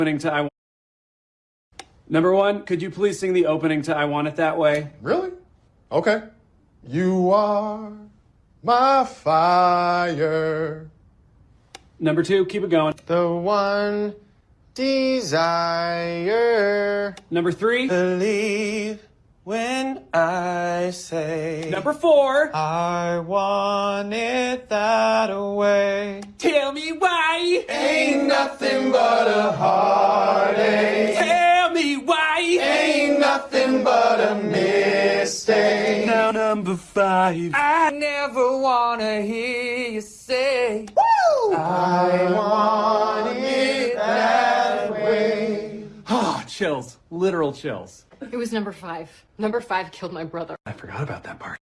opening to I Want. Number one, could you please sing the opening to I Want It That Way? Really? Okay. You are my fire. Number two, keep it going. The one desire. Number three. Believe when I say. Number four. I want it that way. Tell me why. Ain't nothing but a heartache. Nothing but a mistake. Now number five. I never wanna hear you say. I want it that way. Oh, chills. Literal chills. It was number five. Number five killed my brother. I forgot about that part.